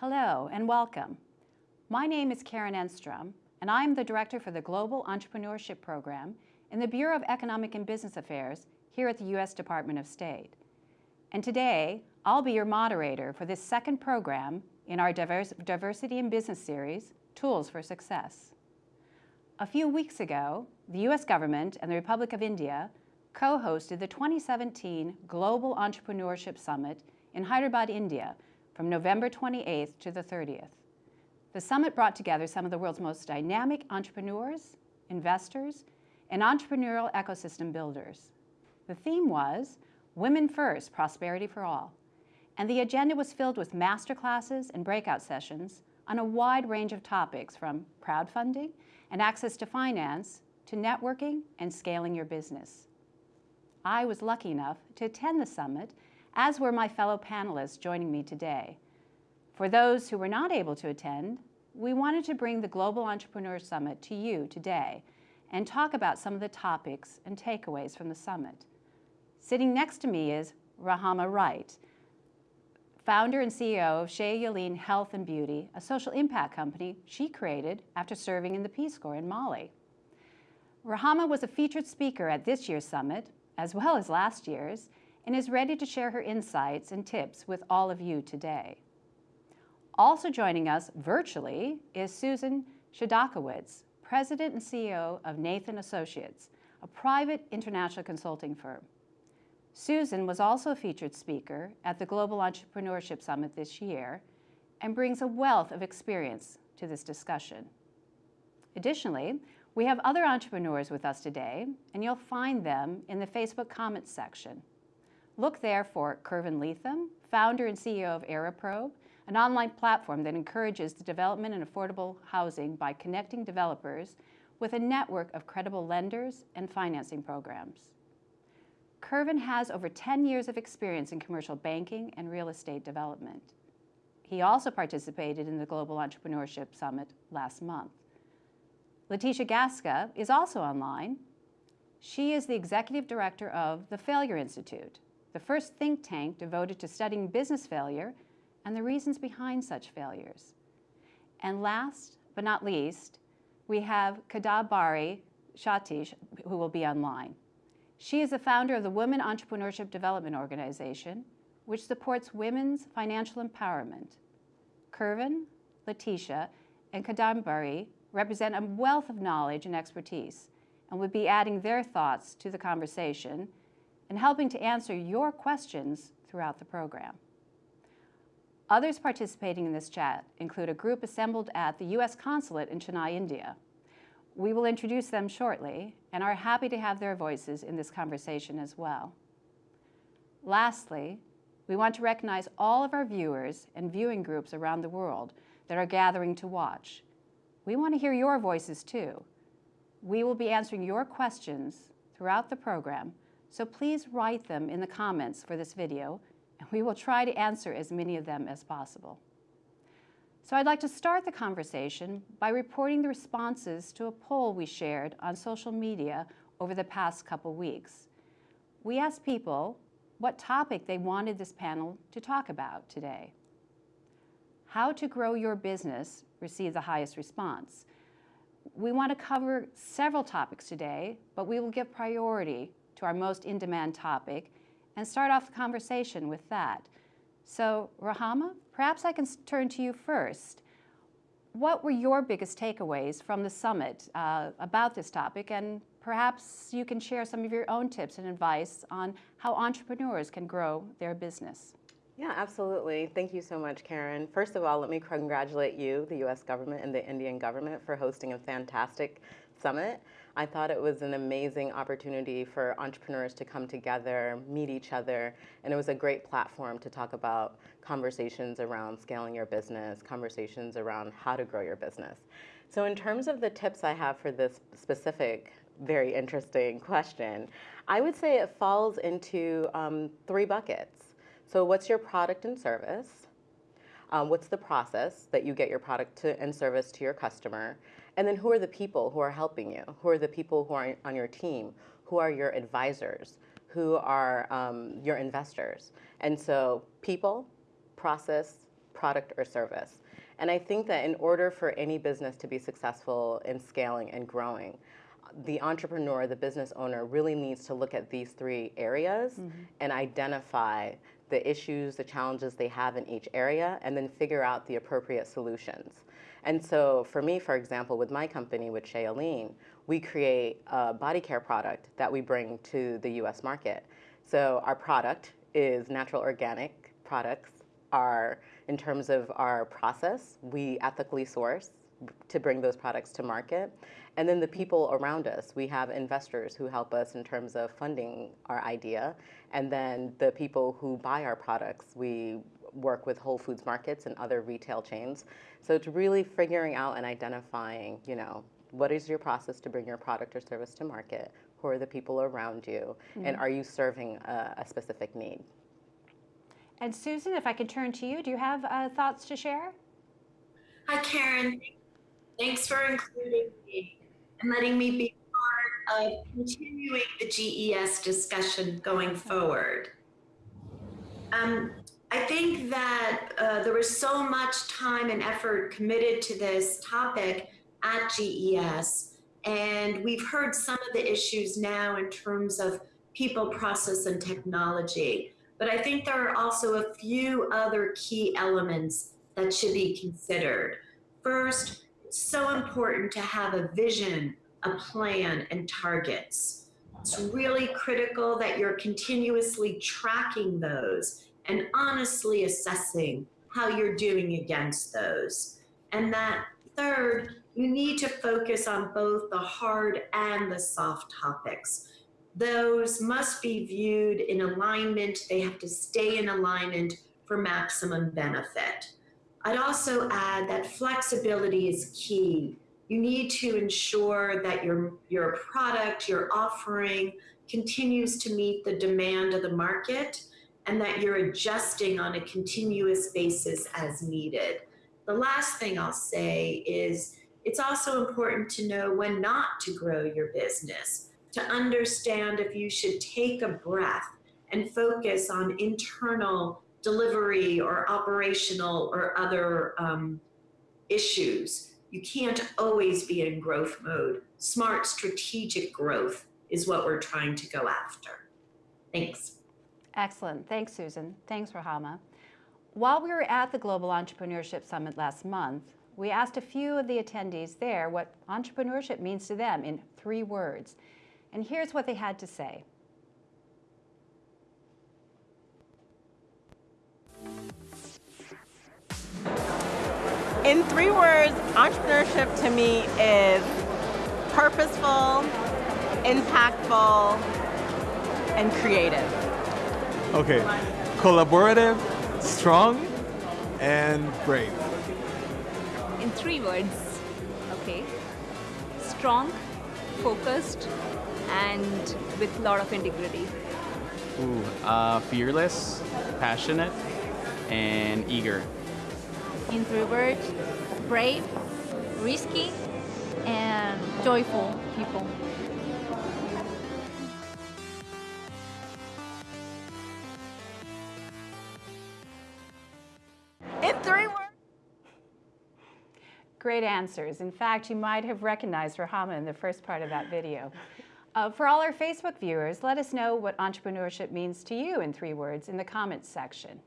Hello and welcome. My name is Karen Enstrom, and I am the Director for the Global Entrepreneurship Program in the Bureau of Economic and Business Affairs here at the U.S. Department of State. And today, I'll be your moderator for this second program in our Divers Diversity in Business series, Tools for Success. A few weeks ago, the U.S. government and the Republic of India co-hosted the 2017 Global Entrepreneurship Summit in Hyderabad, India, from November 28th to the 30th. The summit brought together some of the world's most dynamic entrepreneurs, investors, and entrepreneurial ecosystem builders. The theme was Women First, Prosperity for All, and the agenda was filled with masterclasses and breakout sessions on a wide range of topics from crowdfunding and access to finance to networking and scaling your business. I was lucky enough to attend the summit as were my fellow panelists joining me today. For those who were not able to attend, we wanted to bring the Global Entrepreneur Summit to you today and talk about some of the topics and takeaways from the summit. Sitting next to me is Rahama Wright, founder and CEO of Shea Yeleen Health and Beauty, a social impact company she created after serving in the Peace Corps in Mali. Rahama was a featured speaker at this year's summit, as well as last year's, and is ready to share her insights and tips with all of you today. Also joining us virtually is Susan Chodakewicz, President and CEO of Nathan Associates, a private international consulting firm. Susan was also a featured speaker at the Global Entrepreneurship Summit this year and brings a wealth of experience to this discussion. Additionally, we have other entrepreneurs with us today, and you'll find them in the Facebook comments section. Look there for Kervin Leatham, founder and CEO of Aeroprobe, an online platform that encourages the development and affordable housing by connecting developers with a network of credible lenders and financing programs. Kervin has over 10 years of experience in commercial banking and real estate development. He also participated in the Global Entrepreneurship Summit last month. Leticia Gasca is also online. She is the executive director of the Failure Institute, the first think tank devoted to studying business failure and the reasons behind such failures. And last but not least, we have Kadambari Shatish, who will be online. She is the founder of the Women Entrepreneurship Development Organization, which supports women's financial empowerment. Kervin, Leticia, and Kadambari represent a wealth of knowledge and expertise and would be adding their thoughts to the conversation and helping to answer your questions throughout the program. Others participating in this chat include a group assembled at the U.S. Consulate in Chennai, India. We will introduce them shortly and are happy to have their voices in this conversation as well. Lastly, we want to recognize all of our viewers and viewing groups around the world that are gathering to watch. We want to hear your voices too. We will be answering your questions throughout the program so please write them in the comments for this video, and we will try to answer as many of them as possible. So I'd like to start the conversation by reporting the responses to a poll we shared on social media over the past couple weeks. We asked people what topic they wanted this panel to talk about today. How to grow your business received the highest response. We want to cover several topics today, but we will give priority to our most in-demand topic and start off the conversation with that. So Rahama, perhaps I can turn to you first. What were your biggest takeaways from the summit uh, about this topic? And perhaps you can share some of your own tips and advice on how entrepreneurs can grow their business. Yeah, absolutely. Thank you so much, Karen. First of all, let me congratulate you, the U.S. government, and the Indian government for hosting a fantastic summit. I thought it was an amazing opportunity for entrepreneurs to come together, meet each other, and it was a great platform to talk about conversations around scaling your business, conversations around how to grow your business. So in terms of the tips I have for this specific, very interesting question, I would say it falls into um, three buckets. So what's your product and service? Um, what's the process that you get your product to, and service to your customer? And then who are the people who are helping you? Who are the people who are on your team? Who are your advisors? Who are um, your investors? And so people, process, product or service. And I think that in order for any business to be successful in scaling and growing, the entrepreneur, the business owner, really needs to look at these three areas and identify the issues, the challenges they have in each area, and then figure out the appropriate solutions. And so for me, for example, with my company, with Shea Yeleen, we create a body care product that we bring to the US market. So our product is natural organic products. Our, in terms of our process, we ethically source to bring those products to market. And then the people around us, we have investors who help us in terms of funding our idea. And then the people who buy our products, we work with Whole Foods markets and other retail chains. So it's really figuring out and identifying, you know, what is your process to bring your product or service to market? Who are the people around you? And are you serving a, a specific need? And Susan, if I could turn to you, do you have uh, thoughts to share? Hi, Karen. Thanks for including me and letting me be part of continuing the GES discussion going forward. Um, I think that uh, there was so much time and effort committed to this topic at GES, and we've heard some of the issues now in terms of people, process, and technology. But I think there are also a few other key elements that should be considered. First, it's so important to have a vision, a plan, and targets. It's really critical that you're continuously tracking those and honestly assessing how you're doing against those. And that third, you need to focus on both the hard and the soft topics. Those must be viewed in alignment, they have to stay in alignment for maximum benefit. I'd also add that flexibility is key. You need to ensure that your, your product, your offering continues to meet the demand of the market and that you're adjusting on a continuous basis as needed. The last thing I'll say is it's also important to know when not to grow your business, to understand if you should take a breath and focus on internal delivery or operational or other um, issues. You can't always be in growth mode. Smart strategic growth is what we're trying to go after. Thanks. Excellent. Thanks, Susan. Thanks, Rahama. While we were at the Global Entrepreneurship Summit last month, we asked a few of the attendees there what entrepreneurship means to them in three words. And here's what they had to say. In three words, entrepreneurship to me is purposeful, impactful, and creative. Okay, collaborative, strong, and brave. in three words okay strong focused and with a lot of integrity Ooh, uh, fearless, passionate, and eager. in three words brave, risky, and joyful people. Great answers. In fact, you might have recognized Rahama in the first part of that video. Uh, for all our Facebook viewers, let us know what entrepreneurship means to you in three words in the comments section.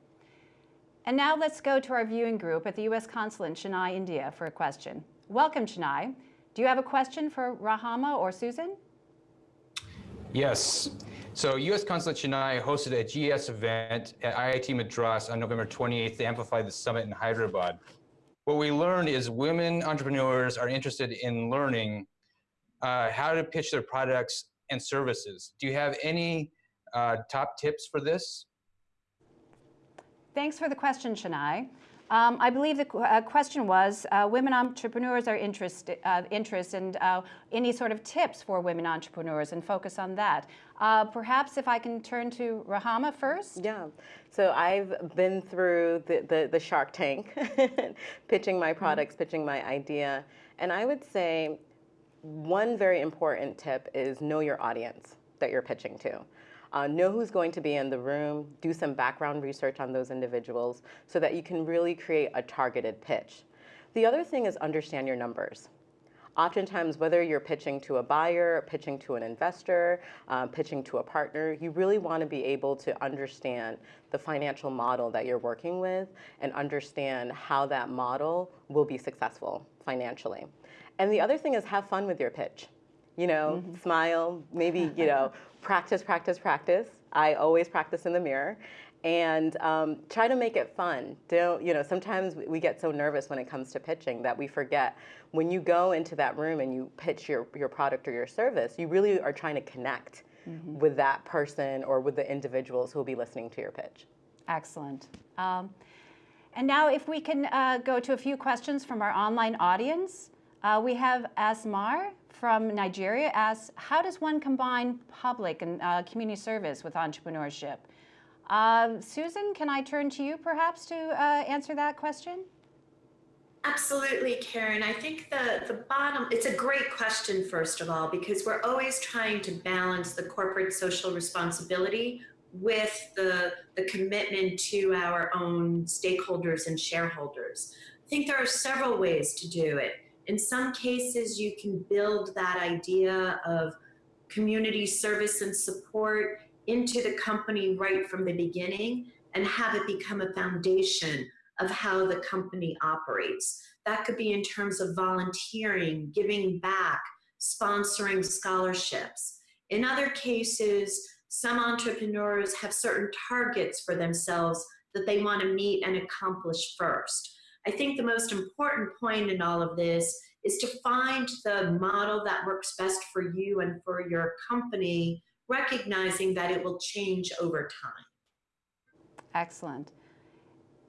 And now let's go to our viewing group at the U.S. Consulate in Chennai, India for a question. Welcome, Chennai. Do you have a question for Rahama or Susan? Yes. So U.S. Consulate Chennai hosted a GES event at IIT Madras on November 28th to amplify the summit in Hyderabad. What we learned is women entrepreneurs are interested in learning uh, how to pitch their products and services. Do you have any uh, top tips for this? Thanks for the question, Chennai. Um, I believe the qu- uh, question was, uh, women entrepreneurs are interested, uh, interest and uh, any sort of tips for women entrepreneurs and focus on that. Uh, perhaps if I can turn to Rahama first. Yeah. So I've been through the, the, the Shark Tank, pitching my products, pitching my idea. And I would say one very important tip is know your audience that you're pitching to. Uh, know who's going to be in the room, do some background research on those individuals so that you can really create a targeted pitch. The other thing is understand your numbers. Oftentimes, whether you're pitching to a buyer, pitching to an investor, uh, pitching to a partner, you really want to be able to understand the financial model that you're working with and understand how that model will be successful financially. And the other thing is have fun with your pitch. You know, mm-hmm. smile, maybe, you know, practice, practice, practice. I always practice in the mirror and um, try to make it fun. Don't, you know, sometimes we get so nervous when it comes to pitching that we forget when you go into that room and you pitch your, your product or your service, you really are trying to connect mm-hmm. with that person or with the individuals who will be listening to your pitch. Excellent. Um, and now if we can uh, go to a few questions from our online audience. Uh, we have Asmar from Nigeria asks, how does one combine public and uh, community service with entrepreneurship? Uh, Susan, can I turn to you perhaps to uh, answer that question? Absolutely, Karen. I think the, the bottom, it's a great question, first of all, because we're always trying to balance the corporate social responsibility with the, the commitment to our own stakeholders and shareholders. I think there are several ways to do it. In some cases, you can build that idea of community service and support into the company right from the beginning and have it become a foundation of how the company operates. That could be in terms of volunteering, giving back, sponsoring scholarships. In other cases, some entrepreneurs have certain targets for themselves that they want to meet and accomplish first. I think the most important point in all of this is to find the model that works best for you and for your company recognizing that it will change over time. Excellent.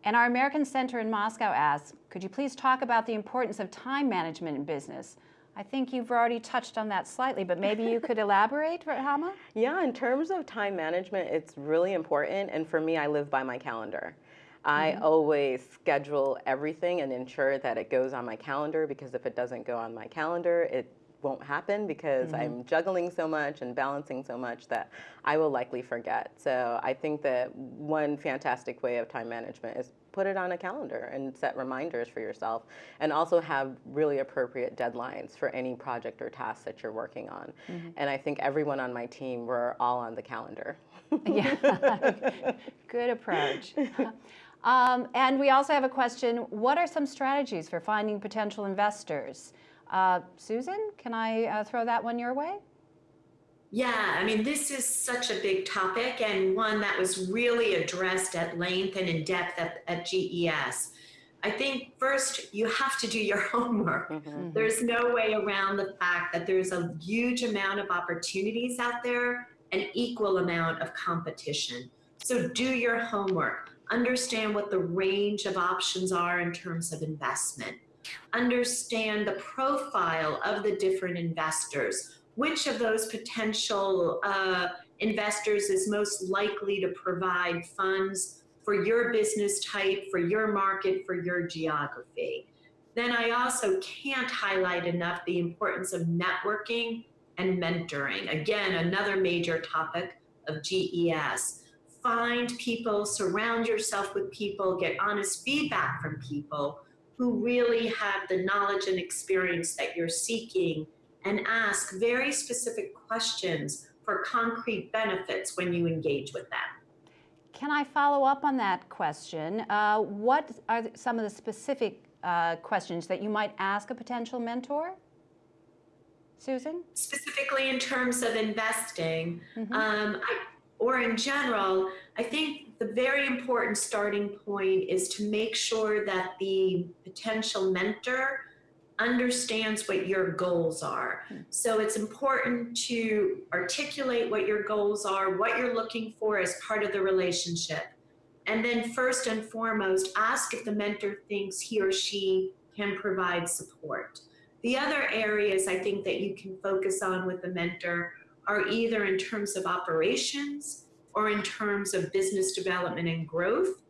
And our American Center in Moscow asks, could you please talk about the importance of time management in business? I think you've already touched on that slightly, but maybe you could elaborate, Hama? Yeah, in terms of time management, it's really important. And for me, I live by my calendar. I mm -hmm. always schedule everything and ensure that it goes on my calendar because if it doesn't go on my calendar, it won't happen because mm-hmm. I'm juggling so much and balancing so much that I will likely forget. So I think that one fantastic way of time management is put it on a calendar and set reminders for yourself and also have really appropriate deadlines for any project or task that you're working on. Mm-hmm. And I think everyone on my team, we're all on the calendar. yeah, good approach. Um, and we also have a question, what are some strategies for finding potential investors? Uh, Susan, can I uh, throw that one your way? Yeah, I mean, this is such a big topic and one that was really addressed at length and in depth at, at GES. I think first you have to do your homework. Mm -hmm. There's no way around the fact that there's a huge amount of opportunities out there, an equal amount of competition. So do your homework. Understand what the range of options are in terms of investment understand the profile of the different investors. Which of those potential uh, investors is most likely to provide funds for your business type, for your market, for your geography. Then I also can't highlight enough the importance of networking and mentoring. Again, another major topic of GES. Find people, surround yourself with people, get honest feedback from people who really have the knowledge and experience that you're seeking and ask very specific questions for concrete benefits when you engage with them. Can I follow up on that question? Uh, what are some of the specific uh, questions that you might ask a potential mentor? Susan? Specifically in terms of investing, mm -hmm. um, I, or in general, I think the very important starting point is to make sure that the potential mentor understands what your goals are. Hmm. So it's important to articulate what your goals are, what you're looking for as part of the relationship. And then first and foremost, ask if the mentor thinks he or she can provide support. The other areas I think that you can focus on with the mentor are either in terms of operations or in terms of business development and growth.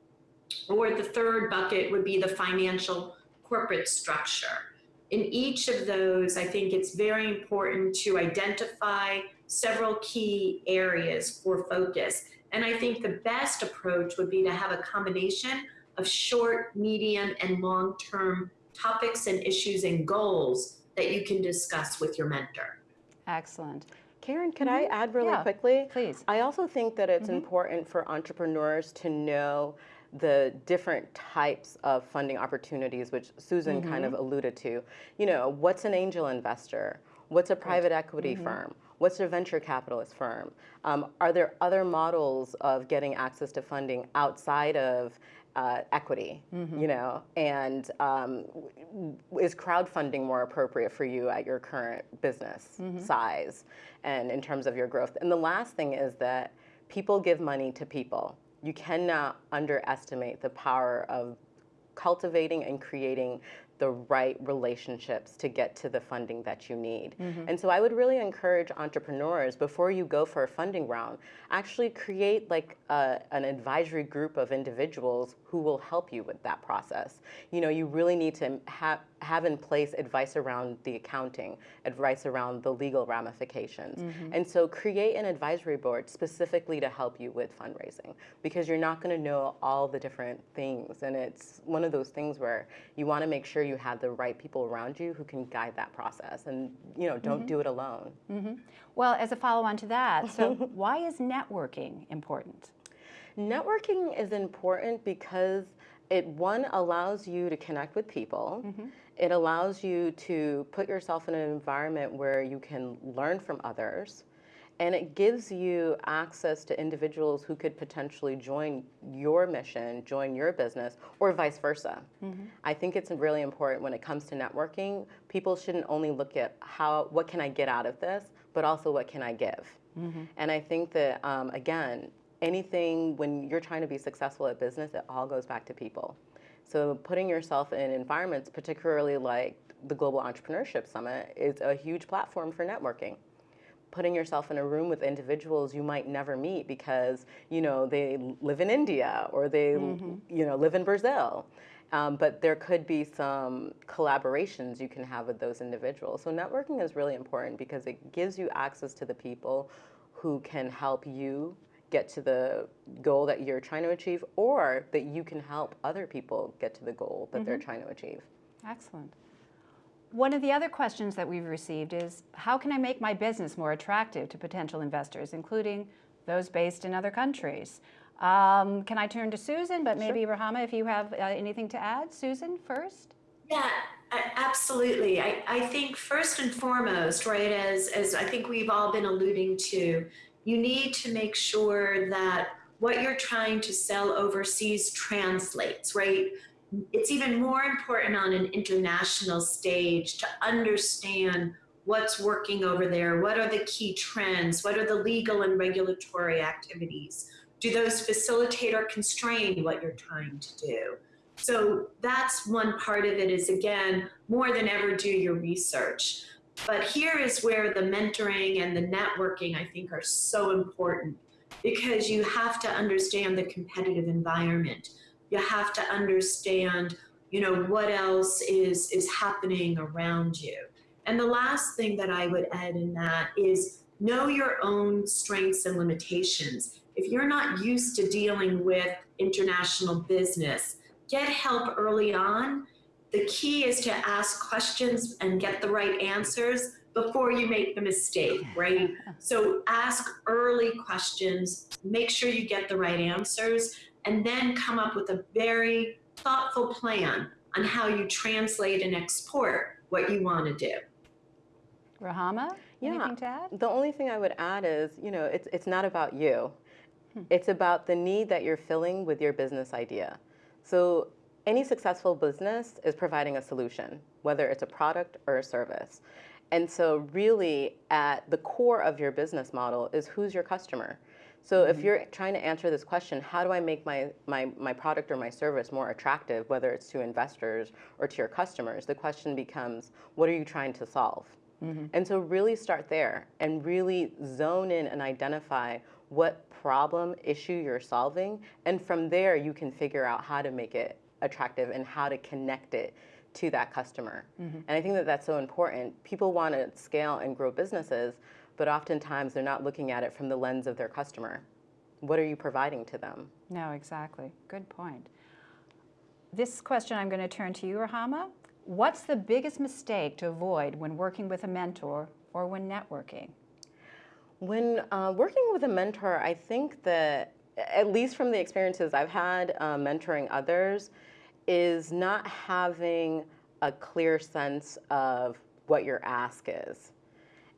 Or the third bucket would be the financial corporate structure. In each of those, I think it's very important to identify several key areas for focus. And I think the best approach would be to have a combination of short, medium, and long term topics and issues and goals that you can discuss with your mentor. Excellent. Karen, could I mm-hmm. add really Yeah, quickly? please. I also think that it's mm-hmm. important for entrepreneurs to know the different types of funding opportunities, which Susan kind of mm-hmm. alluded to. You know, what's an angel investor? What's a private equity firm? What's a venture capitalist firm? Um, are there other models of getting access to funding outside of uh, equity, you know, and um, is crowdfunding more appropriate for you at your current business size and in terms of your growth? And the last thing is that people give money to people. You cannot underestimate the power of cultivating and creating the right relationships to get to the funding that you need. Mm-hmm. And so I would really encourage entrepreneurs before you go for a funding round, actually create like a, an advisory group of individuals who will help you with that process. You know, you really need to have have in place advice around the accounting, advice around the legal ramifications. Mm-hmm. And so create an advisory board specifically to help you with fundraising because you're not going to know all the different things and it's one of those things where you want to make sure you have the right people around you who can guide that process and you know, don't mm-hmm. do it alone. Mm-hmm. Well, as a follow on to that, so why is networking important? Networking is important because it one allows you to connect with people. Mm-hmm. It allows you to put yourself in an environment where you can learn from others. And it gives you access to individuals who could potentially join your mission, join your business, or vice versa. Mm-hmm. I think it's really important when it comes to networking. People shouldn't only look at how what can I get out of this, but also what can I give. Mm-hmm. And I think that um, again, anything when you're trying to be successful at business, it all goes back to people. So putting yourself in environments, particularly like the Global Entrepreneurship Summit, is a huge platform for networking. Putting yourself in a room with individuals you might never meet because you know they live in India or they you know live in Brazil. Um, but there could be some collaborations you can have with those individuals. So networking is really important because it gives you access to the people who can help you get to the goal that you're trying to achieve or that you can help other people get to the goal that they're trying to achieve. Excellent. One of the other questions that we've received is how can I make my business more attractive to potential investors, including those based in other countries? Um, can I turn to Susan, but maybe Rahama, if you have uh, anything to add? Susan first? Yeah, absolutely. I, I think first and foremost, right, as, as I think we've all been alluding to, you need to make sure that what you're trying to sell overseas translates, right? It's even more important on an international stage to understand what's working over there, what are the key trends, what are the legal and regulatory activities. Do those facilitate or constrain what you're trying to do? So that's one part of it is again, more than ever do your research. But here is where the mentoring and the networking I think are so important because you have to understand the competitive environment. You have to understand, you know, what else is is happening around you. And the last thing that I would add in that is know your own strengths and limitations. If you're not used to dealing with international business, get help early on. The key is to ask questions and get the right answers before you make the mistake, right? So ask early questions, make sure you get the right answers, and then come up with a very thoughtful plan on how you translate and export what you want to do. Rahama, Yeah. anything to add? The only thing I would add is, you know, it's, it's not about you. Hmm. It's about the need that you're filling with your business idea. So any successful business is providing a solution, whether it's a product or a service. And so really at the core of your business model is who's your customer. So if mm-hmm. you're trying to answer this question, how do I make my, my, my product or my service more attractive, whether it's to investors or to your customers, the question becomes, what are you trying to solve? Mm-hmm. And so really start there and really zone in and identify what problem, issue you're solving. And from there, you can figure out how to make it attractive and how to connect it to that customer. And I think that that's so important. People want to scale and grow businesses, but oftentimes they're not looking at it from the lens of their customer. What are you providing to them? No, exactly. Good point. This question I'm going to turn to you, Rahama. What's the biggest mistake to avoid when working with a mentor or when networking? When uh, working with a mentor, I think that, at least from the experiences I've had uh, mentoring others, is not having a clear sense of what your ask is.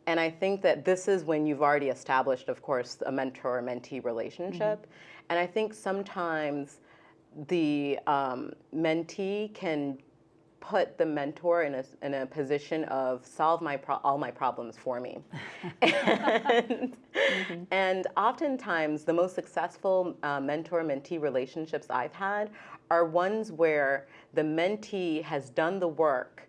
And I think that this is when you've already established, of course, a mentor mentee relationship. Mm-hmm. And I think sometimes the um, mentee can put the mentor in a, in a position of solve my pro- all my problems for me. and, mm-hmm. and, oftentimes, the most successful uh, mentor mentee relationships I've had are ones where the mentee has done the work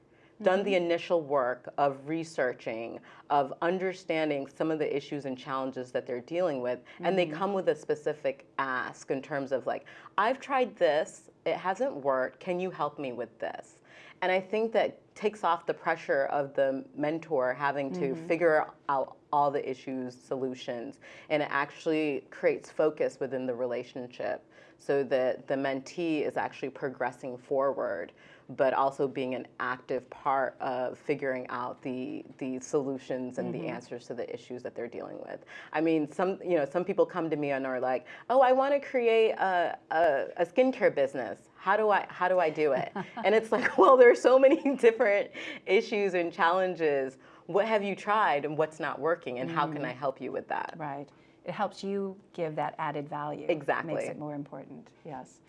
done the mm-hmm. initial work of researching, of understanding some of the issues and challenges that they're dealing with, mm-hmm. and they mm-hmm. come with a specific ask in terms of like, I've tried this, it hasn't worked, can you help me with this? And I think that takes off the pressure of the mentor having to mm-hmm. figure out all the issues, solutions, and it actually creates focus within the relationship so that the mentee is actually progressing forward but also being an active part of figuring out the the solutions and mm-hmm. the answers to the issues that they're dealing with. I mean, some you know some people come to me and are like, "Oh, I want to create a, a, a skincare business. How do I how do I do it?" and it's like, well, there are so many different issues and challenges. What have you tried and what's not working, and mm-hmm. how can I mm-hmm. help you with that? Right. It helps you give that added value. Exactly. Makes it more important. Yes.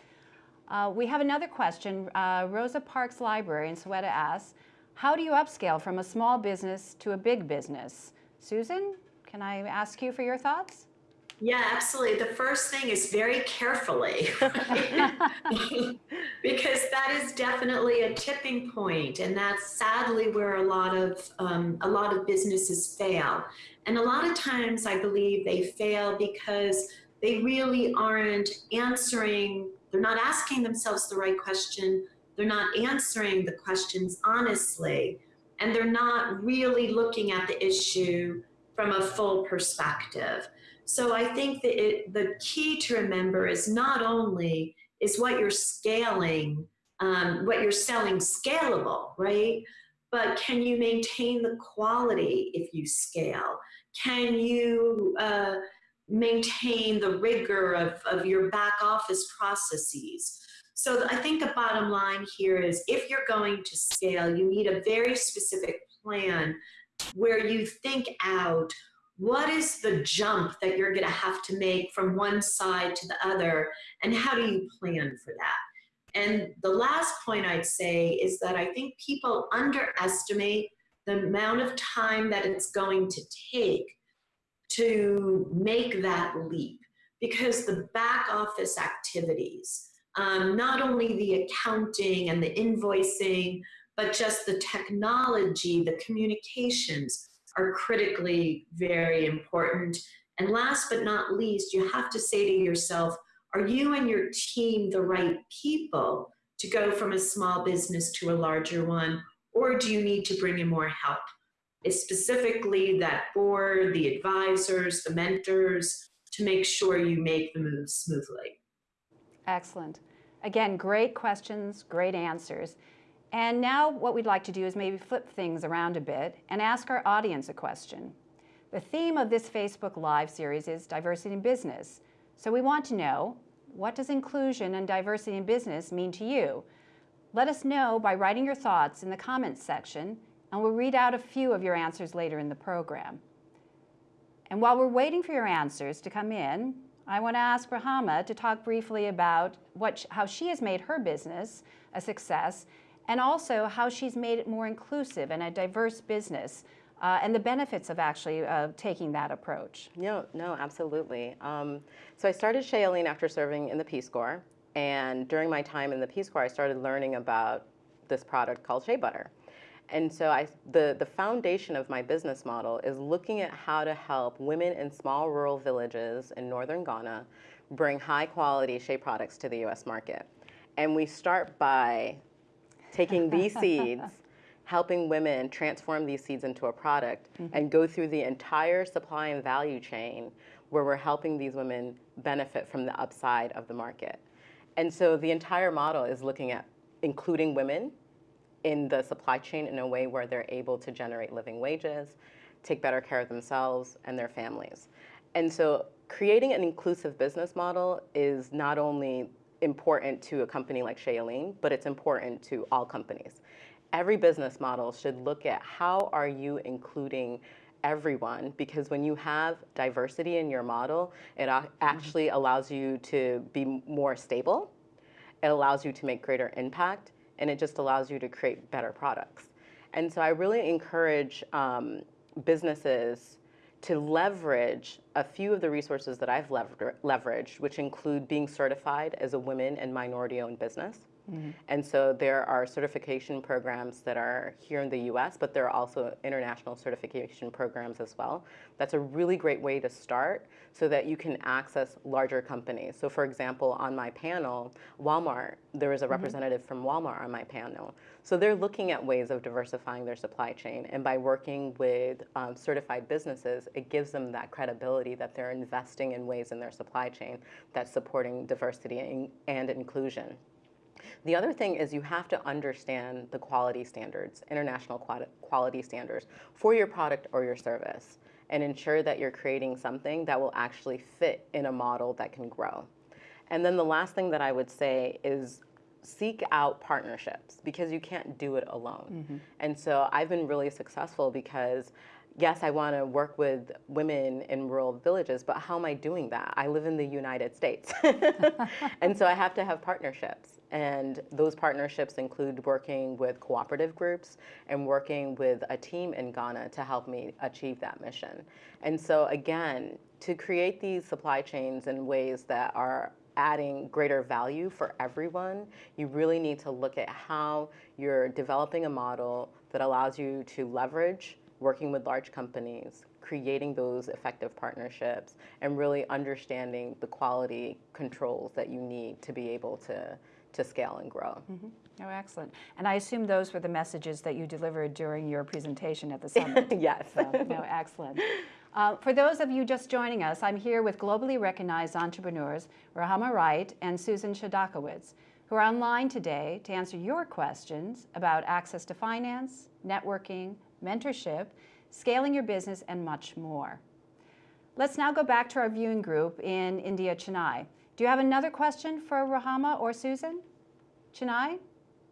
Uh, we have another question. Uh, Rosa Parks Library in Soweto asks, how do you upscale from a small business to a big business? Susan, can I ask you for your thoughts? Yeah, absolutely. The first thing is very carefully, because that is definitely a tipping point, and that's sadly where a lot of um, a lot of businesses fail. And a lot of times, I believe they fail because they really aren't answering they're not asking themselves the right question. They're not answering the questions honestly. And they're not really looking at the issue from a full perspective. So I think that it, the key to remember is not only is what you're scaling, um, what you're selling scalable, right? But can you maintain the quality if you scale? Can you uh, maintain the rigor of, of your back office processes. So I think the bottom line here is if you're going to scale, you need a very specific plan where you think out what is the jump that you're going to have to make from one side to the other, and how do you plan for that? And the last point I'd say is that I think people underestimate the amount of time that it's going to take to make that leap because the back office activities, um, not only the accounting and the invoicing, but just the technology, the communications are critically very important. And last but not least, you have to say to yourself, are you and your team the right people to go from a small business to a larger one? Or do you need to bring in more help? Is specifically that board, the advisors, the mentors, to make sure you make the move smoothly. Excellent. Again, great questions, great answers. And now what we'd like to do is maybe flip things around a bit and ask our audience a question. The theme of this Facebook Live series is diversity in business. So we want to know, what does inclusion and diversity in business mean to you? Let us know by writing your thoughts in the comments section and we'll read out a few of your answers later in the program. And while we're waiting for your answers to come in, I want to ask Rahama to talk briefly about what, how she has made her business a success and also how she's made it more inclusive and a diverse business uh, and the benefits of actually uh, taking that approach. No, no, absolutely. Um, so I started Eileen after serving in the Peace Corps. And during my time in the Peace Corps, I started learning about this product called Shea Butter. And so I, the, the foundation of my business model is looking at how to help women in small rural villages in northern Ghana bring high quality shea products to the US market. And we start by taking these seeds, helping women transform these seeds into a product mm-hmm. and go through the entire supply and value chain where we're helping these women benefit from the upside of the market. And so the entire model is looking at including women in the supply chain in a way where they're able to generate living wages, take better care of themselves and their families. And so creating an inclusive business model is not only important to a company like Shea Yeleen, but it's important to all companies. Every business model should look at how are you including everyone because when you have diversity in your model, it mm-hmm. actually allows you to be more stable, it allows you to make greater impact, and it just allows you to create better products. And so I really encourage um, businesses to leverage a few of the resources that I've lever- leveraged, which include being certified as a women and minority owned business. And so there are certification programs that are here in the US, but there are also international certification programs as well. That's a really great way to start so that you can access larger companies. So, for example, on my panel, Walmart, there is a representative from Walmart on my panel. So they're looking at ways of diversifying their supply chain. And by working with um, certified businesses, it gives them that credibility that they're investing in ways in their supply chain that's supporting diversity and, and inclusion. The other thing is you have to understand the quality standards, international quality standards for your product or your service, and ensure that you're creating something that will actually fit in a model that can grow. And then the last thing that I would say is seek out partnerships because you can't do it alone. Mm-hmm. And so I've been really successful because yes, I want to work with women in rural villages, but how am I doing that? I live in the United States. and so I have to have partnerships. And those partnerships include working with cooperative groups and working with a team in Ghana to help me achieve that mission. And so, again, to create these supply chains in ways that are adding greater value for everyone, you really need to look at how you're developing a model that allows you to leverage working with large companies, creating those effective partnerships, and really understanding the quality controls that you need to be able to, to scale and grow. Oh, excellent. And I assume those were the messages that you delivered during your presentation at the summit. yes. So, no, excellent. Uh, for those of you just joining us, I'm here with globally recognized entrepreneurs Rahama Wright and Susan Chodakewicz, who are online today to answer your questions about access to finance, networking, mentorship, scaling your business, and much more. Let's now go back to our viewing group in India, Chennai. Do you have another question for Rahama or Susan? Chennai?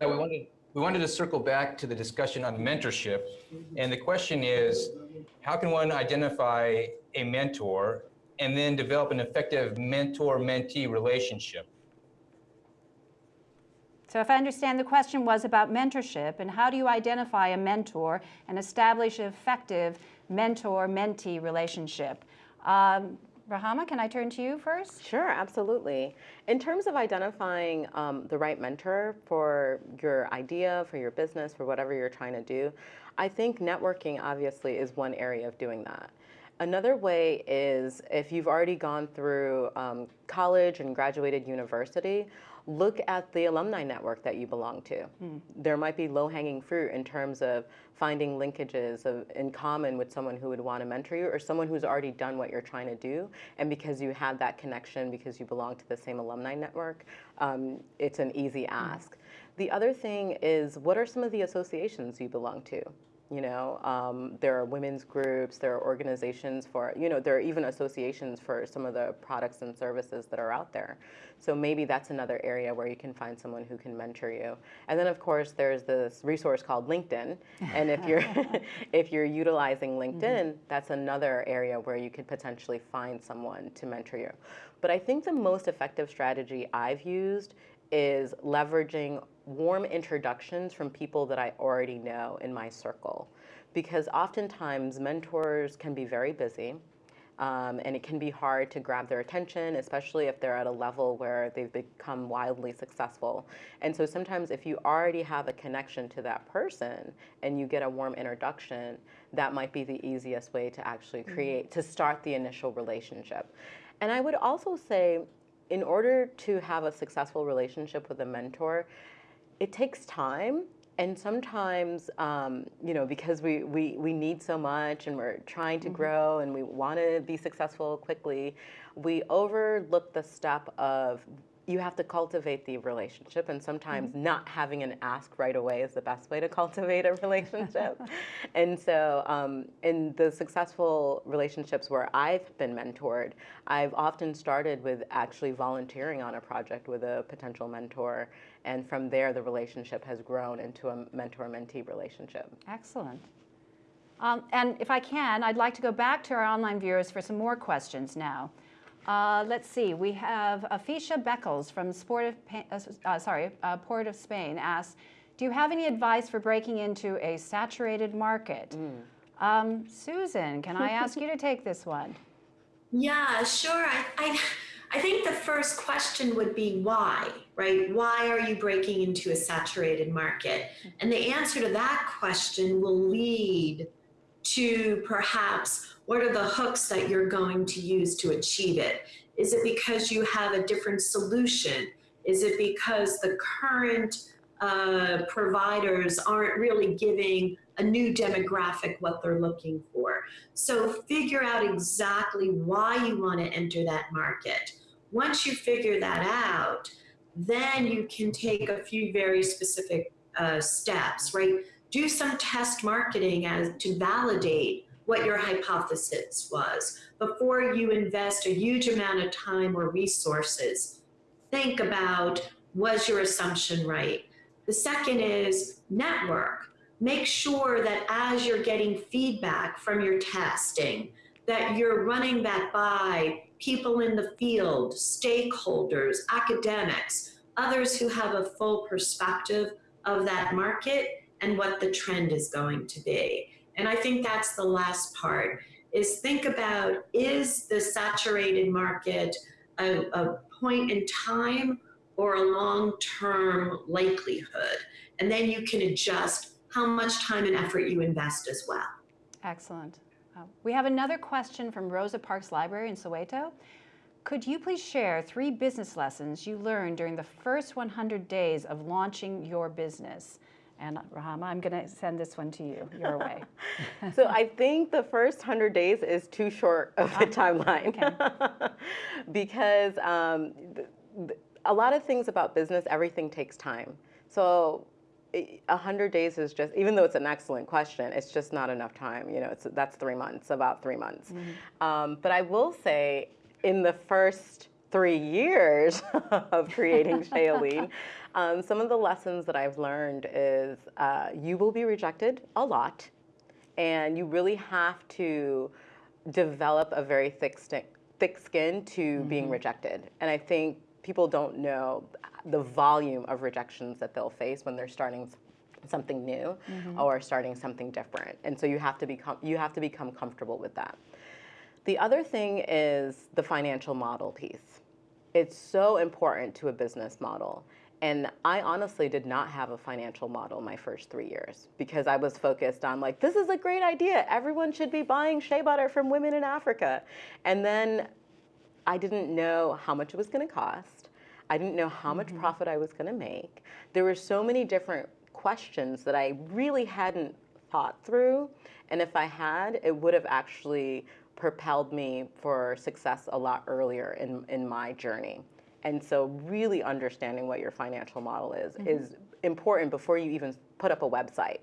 Yeah, we wanted, we wanted to circle back to the discussion on mentorship. And the question is, how can one identify a mentor and then develop an effective mentor-mentee relationship? So if I understand, the question was about mentorship and how do you identify a mentor and establish an effective mentor-mentee relationship? Um, Rahama, can I turn to you first? Sure, absolutely. In terms of identifying um, the right mentor for your idea, for your business, for whatever you're trying to do, I think networking obviously is one area of doing that. Another way is if you've already gone through um, college and graduated university, look at the alumni network that you belong to. There might be low hanging fruit in terms of finding linkages of, in common with someone who would want to mentor you or someone who's already done what you're trying to do. And because you have that connection, because you belong to the same alumni network, um, it's an easy ask. The other thing is what are some of the associations you belong to? You know, um, there are women's groups, there are organizations for, you know, there are even associations for some of the products and services that are out there. So maybe that's another area where you can find someone who can mentor you. And then of course there's this resource called LinkedIn. And if you're if you're utilizing LinkedIn, that's another area where you could potentially find someone to mentor you. But I think the most effective strategy I've used is leveraging warm introductions from people that I already know in my circle. Because oftentimes mentors can be very busy. Um, and it can be hard to grab their attention, especially if they're at a level where they've become wildly successful. And so sometimes, if you already have a connection to that person and you get a warm introduction, that might be the easiest way to actually create, to start the initial relationship. And I would also say, in order to have a successful relationship with a mentor, it takes time and sometimes, um, you know, because we, we, we need so much and we're trying to grow and we want to be successful quickly, we overlook the step of you have to cultivate the relationship, and sometimes not having an ask right away is the best way to cultivate a relationship. and so, um, in the successful relationships where I've been mentored, I've often started with actually volunteering on a project with a potential mentor, and from there, the relationship has grown into a mentor-mentee relationship. Excellent. Um, and if I can, I'd like to go back to our online viewers for some more questions now. Uh, let's see, we have Afisha Beckles from Sport of, uh, uh, sorry, uh, Port of Spain asks, do you have any advice for breaking into a saturated market? Um, Susan, can I ask you to take this one? Yeah, sure. I, I, I think the first question would be why, right? Why are you breaking into a saturated market? And the answer to that question will lead to perhaps what are the hooks that you're going to use to achieve it? Is it because you have a different solution? Is it because the current uh, providers aren't really giving a new demographic what they're looking for? So figure out exactly why you want to enter that market. Once you figure that out, then you can take a few very specific uh, steps, right? Do some test marketing as to validate what your hypothesis was before you invest a huge amount of time or resources. Think about was your assumption right? The second is network. Make sure that as you're getting feedback from your testing, that you're running that by people in the field, stakeholders, academics, others who have a full perspective of that market and what the trend is going to be. And I think that's the last part is think about is the saturated market a, a point in time or a long-term likelihood? And then you can adjust how much time and effort you invest as well. Excellent. Uh, we have another question from Rosa Parks Library in Soweto. Could you please share three business lessons you learned during the first 100 days of launching your business? And Rahama, I'm going to send this one to you, your way. so I think the first 100 days is too short of a timeline. because um, th- th- a lot of things about business, everything takes time. So i- a 100 days is just, even though it's an excellent question, it's just not enough time. You know, it's, that's three months, about three months. Um, but I will say, in the first three years of creating Shea Yeleen, um, some of the lessons that I've learned is uh, you will be rejected a lot, and you really have to develop a very thick, sti- thick skin to being rejected. And I think people don't know the volume of rejections that they'll face when they're starting something new mm-hmm. or starting something different. And so you have to become you have to become comfortable with that. The other thing is the financial model piece. It's so important to a business model. And I honestly did not have a financial model my first three years because I was focused on like, this is a great idea. Everyone should be buying shea butter from women in Africa. And then I didn't know how much it was going to cost. I didn't know how much mm-hmm. profit I was going to make. There were so many different questions that I really hadn't thought through. And if I had, it would have actually propelled me for success a lot earlier in, in my journey. And so, really understanding what your financial model is mm-hmm. is important before you even put up a website.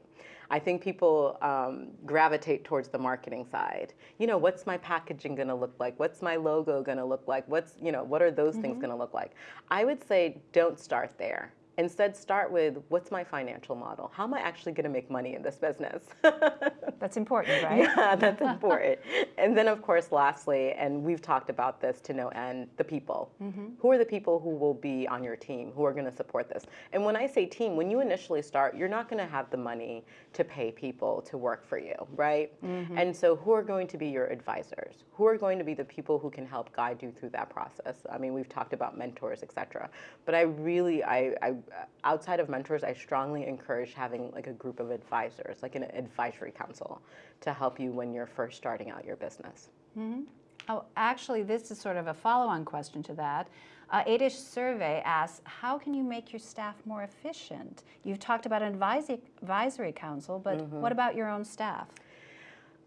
I think people um, gravitate towards the marketing side. You know, what's my packaging going to look like? What's my logo going to look like? What's, you know, what are those things going to look like? I would say don't start there. Instead, start with what's my financial model? How am I actually going to make money in this business? That's important, right? Yeah, that's important. and then, of course, lastly, and we've talked about this to no end, the people. Mm-hmm. Who are the people who will be on your team, who are going to support this? And when I say team, when you initially start, you're not going to have the money to pay people to work for you, right? Mm-hmm. And so, who are going to be your advisors? Who are going to be the people who can help guide you through that process? I mean, we've talked about mentors, et cetera. But I really, I, I Uh, outside of mentors, I strongly encourage having like a group of advisors, like an advisory council, to help you when you're first starting out your business. Mm-hmm. Oh, actually, this is sort of a follow-on question to that. Uh, ADISH survey asks, how can you make your staff more efficient? You've talked about an advisory, advisory council, but mm-hmm. what about your own staff?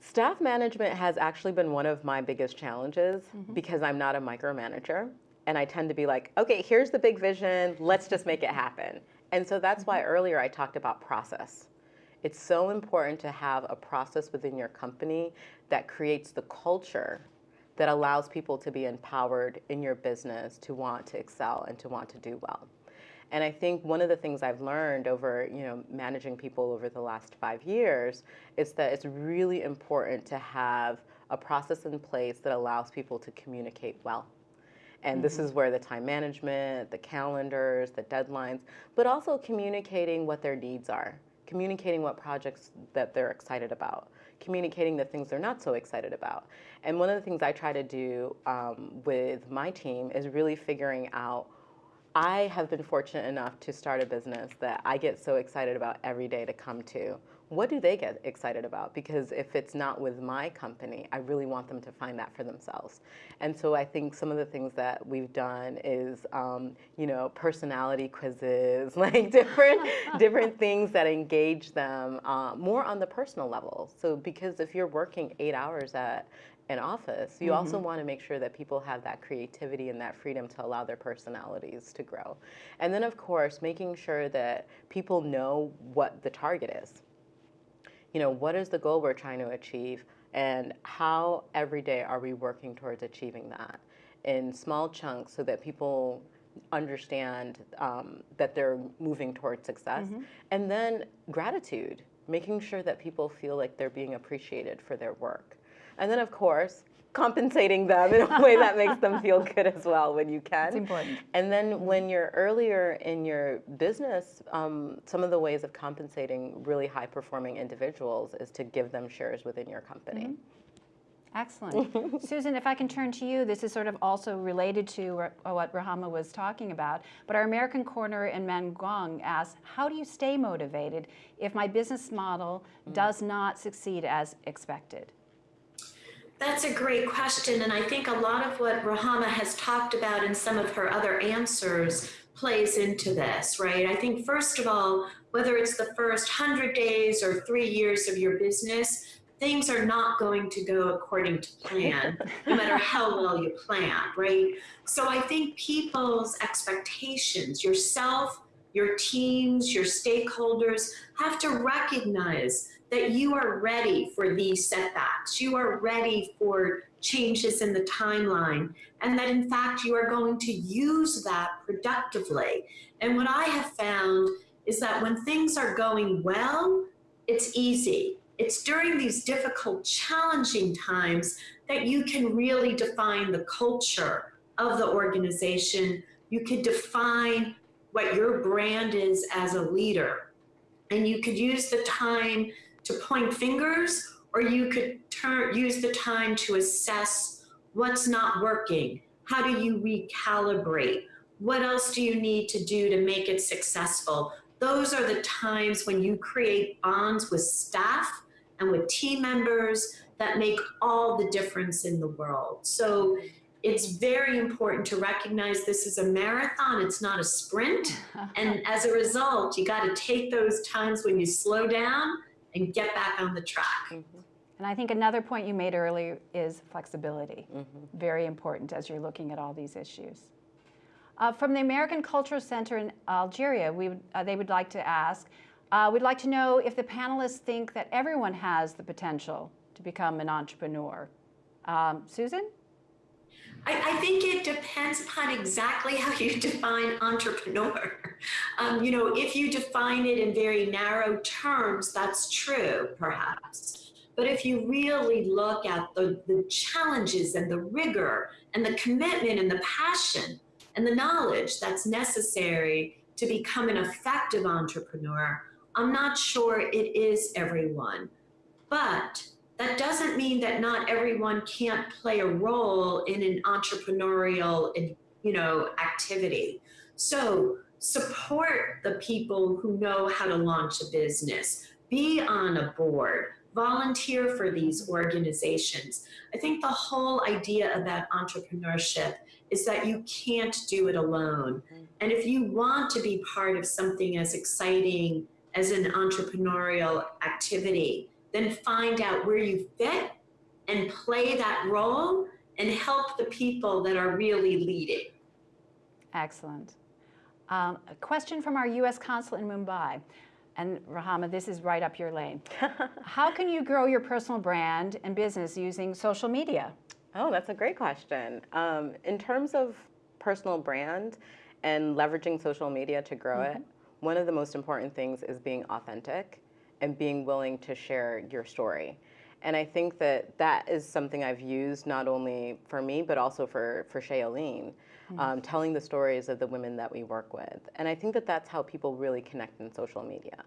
Staff management has actually been one of my biggest challenges mm-hmm. because I'm not a micromanager. And I tend to be like, okay, here's the big vision, let's just make it happen. And so that's why mm-hmm. earlier I talked about process. It's so important to have a process within your company that creates the culture that allows people to be empowered in your business to want to excel and to want to do well. And I think one of the things I've learned over, you know, managing people over the last five years is that it's really important to have a process in place that allows people to communicate well. And this is where the time management, the calendars, the deadlines, but also communicating what their needs are, communicating what projects that they're excited about, communicating the things they're not so excited about. And one of the things I try to do um, with my team is really figuring out I have been fortunate enough to start a business that I get so excited about every day to come to. What do they get excited about? Because if it's not with my company, I really want them to find that for themselves. And so I think some of the things that we've done is, um, you know, personality quizzes, like different different things that engage them uh, more on the personal level. So because if you're working eight hours at an office, you also want to make sure that people have that creativity and that freedom to allow their personalities to grow. And then, of course, making sure that people know what the target is. You know, what is the goal we're trying to achieve, and how every day are we working towards achieving that in small chunks so that people understand um, that they're moving towards success. And then gratitude, making sure that people feel like they're being appreciated for their work. And then, of course, compensating them in a way that makes them feel good as well when you can. It's important. And then when you're earlier in your business, um, some of the ways of compensating really high performing individuals is to give them shares within your company. Excellent. Susan, if I can turn to you, this is sort of also related to what Rahama was talking about, but our American corner in Mangwang asks, how do you stay motivated if my business model does not succeed as expected? That's a great question, and I think a lot of what Rahama has talked about in some of her other answers plays into this, right? I think, first of all, whether it's the first 100 days or three years of your business, things are not going to go according to plan, no matter how well you plan, right? So I think people's expectations, yourself, your teams, your stakeholders have to recognize that you are ready for these setbacks. You are ready for changes in the timeline, and that in fact you are going to use that productively. And what I have found is that when things are going well, it's easy. It's during these difficult, challenging times that you can really define the culture of the organization. You could define what your brand is as a leader. And you could use the time to point fingers, or you could turn, use the time to assess what's not working. How do you recalibrate? What else do you need to do to make it successful? Those are the times when you create bonds with staff and with team members that make all the difference in the world. So it's very important to recognize this is a marathon, it's not a sprint. and as a result, you got to take those times when you slow down and get back on the track. And I think another point you made earlier is flexibility. Very important as you're looking at all these issues. Uh, from the American Cultural Center in Algeria, we, would- uh, they would like to ask, uh, we'd like to know if the panelists think that everyone has the potential to become an entrepreneur. Um, Susan? I, I think it depends upon exactly how you define entrepreneur. Um, you know, if you define it in very narrow terms, that's true, perhaps. But if you really look at the, the challenges and the rigor and the commitment and the passion and the knowledge that's necessary to become an effective entrepreneur, I'm not sure it is everyone. But that doesn't mean that not everyone can't play a role in an entrepreneurial you know activity so support the people who know how to launch a business be on a board volunteer for these organizations. I think the whole idea about entrepreneurship is that you can't do it alone. Mm-hmm. And if you want to be part of something as exciting as an entrepreneurial activity, then find out where you fit and play that role and help the people that are really leading. Excellent. Um, a question from our U.S. consul in Mumbai. And Rahama, this is right up your lane. How can you grow your personal brand and business using social media? Oh, that's a great question. Um, in terms of personal brand and leveraging social media to grow it, one of the most important things is being authentic and being willing to share your story. And I think that that is something I've used not only for me, but also for, for Shea Yeleen, um, telling the stories of the women that we work with. And I think that that's how people really connect in social media,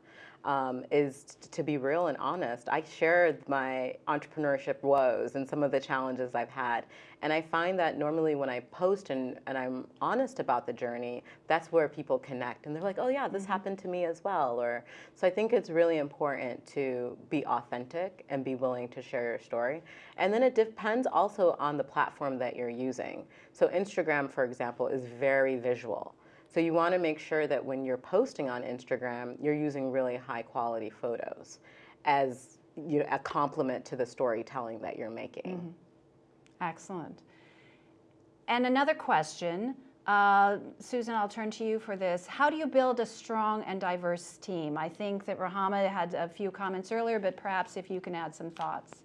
um, is to be real and honest. I shared my entrepreneurship woes and some of the challenges I've had. And I find that normally when I post and, and I'm honest about the journey, that's where people connect. And they're like, oh yeah, this happened to me as well. Or so I think it's really important to be authentic and be willing to share your story. And then it depends also on the platform that you're using. So Instagram, for example, is very visual. So you want to make sure that when you're posting on Instagram, you're using really high quality photos as you know, a complement to the storytelling that you're making. Excellent. And another question, uh, Susan, I'll turn to you for this. How do you build a strong and diverse team? I think that Rahama had a few comments earlier, but perhaps if you can add some thoughts.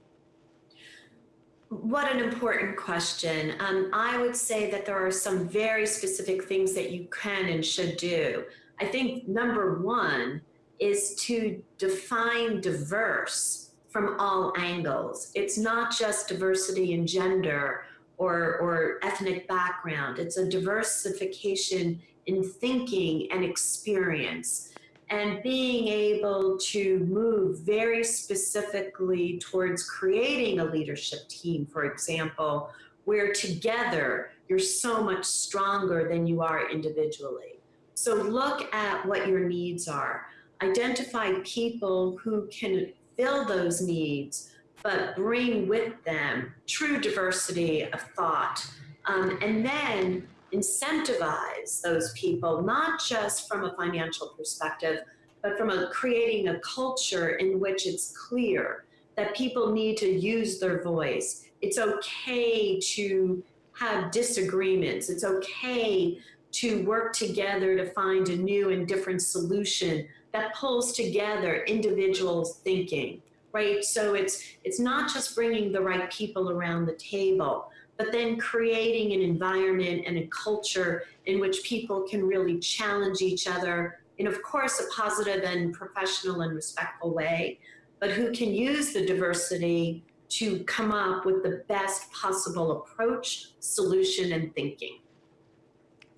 What an important question. Um, I would say that there are some very specific things that you can and should do. I think number one is to define diverse from all angles. It's not just diversity in gender or, or ethnic background, it's a diversification in thinking and experience. And being able to move very specifically towards creating a leadership team, for example, where together you're so much stronger than you are individually. So look at what your needs are. Identify people who can fill those needs, but bring with them true diversity of thought. Um, and then incentivize those people, not just from a financial perspective, but from a creating a culture in which it's clear that people need to use their voice. It's okay to have disagreements. It's okay to work together to find a new and different solution that pulls together individuals thinking right so it's it's not just bringing the right people around the table but then creating an environment and a culture in which people can really challenge each other in of course a positive and professional and respectful way but who can use the diversity to come up with the best possible approach solution and thinking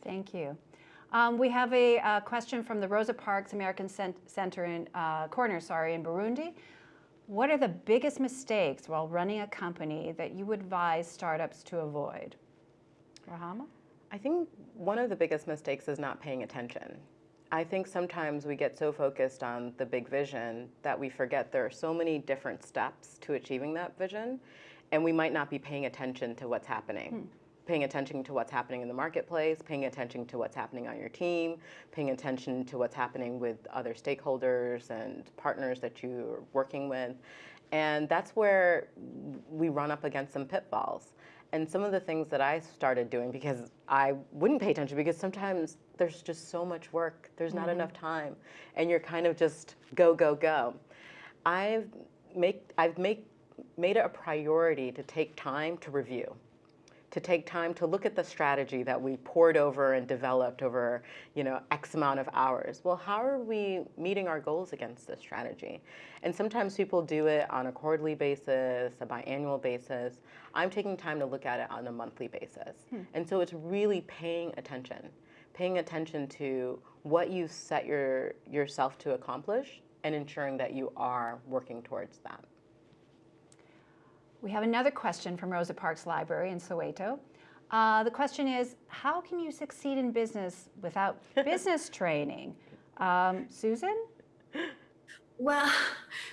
Thank you. Um, we have a, uh question from the Rosa Parks American Cent- Center in uh, Corner, sorry, in Burundi. What are the biggest mistakes while running a company that you would advise startups to avoid? Rahama? I think one of the biggest mistakes is not paying attention. I think sometimes we get so focused on the big vision that we forget there are so many different steps to achieving that vision, and we might not be paying attention to what's happening. Hmm. Paying attention to what's happening in the marketplace, paying attention to what's happening on your team, paying attention to what's happening with other stakeholders and partners that you're working with. And that's where we run up against some pitfalls. And some of the things that I started doing because I wouldn't pay attention because sometimes there's just so much work, there's not mm-hmm. enough time, and you're kind of just go, go, go. I've make I've make made it a priority to take time to review, to take time to look at the strategy that we poured over and developed over, you know, X amount of hours. Well, how are we meeting our goals against this strategy? And sometimes people do it on a quarterly basis, a biannual basis. I'm taking time to look at it on a monthly basis. Hmm. And so it's really paying attention, paying attention to what you set your yourself to accomplish and ensuring that you are working towards that. We have another question from Rosa Parks Library in Soweto. Uh, the question is, how can you succeed in business without business training? Um, Susan? Well,